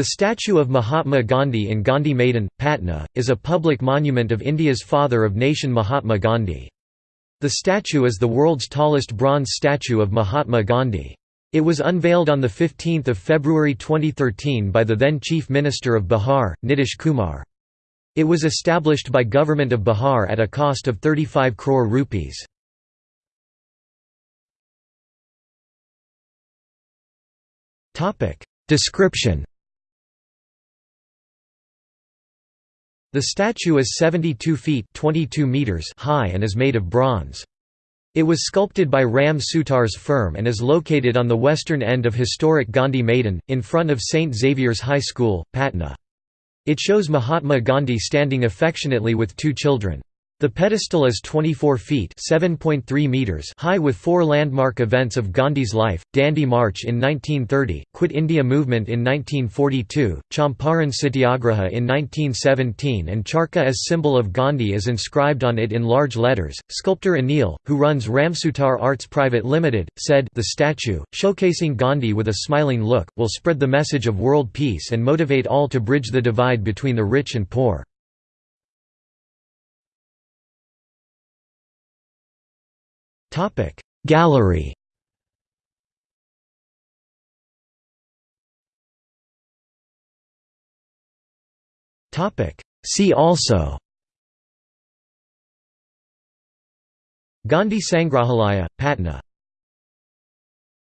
The statue of Mahatma Gandhi in Gandhi Maidan, Patna, is a public monument of India's father of nation Mahatma Gandhi. The statue is the world's tallest bronze statue of Mahatma Gandhi. It was unveiled on 15 February 2013 by the then Chief Minister of Bihar, Nitish Kumar. It was established by Government of Bihar at a cost of 35 crore rupees. Description The statue is 72 feet 22 meters high and is made of bronze. It was sculpted by Ram Sutar's firm and is located on the western end of historic Gandhi Maidan, in front of St. Xavier's High School, Patna. It shows Mahatma Gandhi standing affectionately with two children. The pedestal is 24 feet meters high with four landmark events of Gandhi's life, Dandi March in 1930, Quit India Movement in 1942, Champaran Satyagraha in 1917 and Charkha as symbol of Gandhi is inscribed on it in large letters. Sculptor Anil, who runs Ramsutar Arts Private Limited, said the statue, showcasing Gandhi with a smiling look, will spread the message of world peace and motivate all to bridge the divide between the rich and poor. Gallery. See also. Gandhi Sangrahalaya, Patna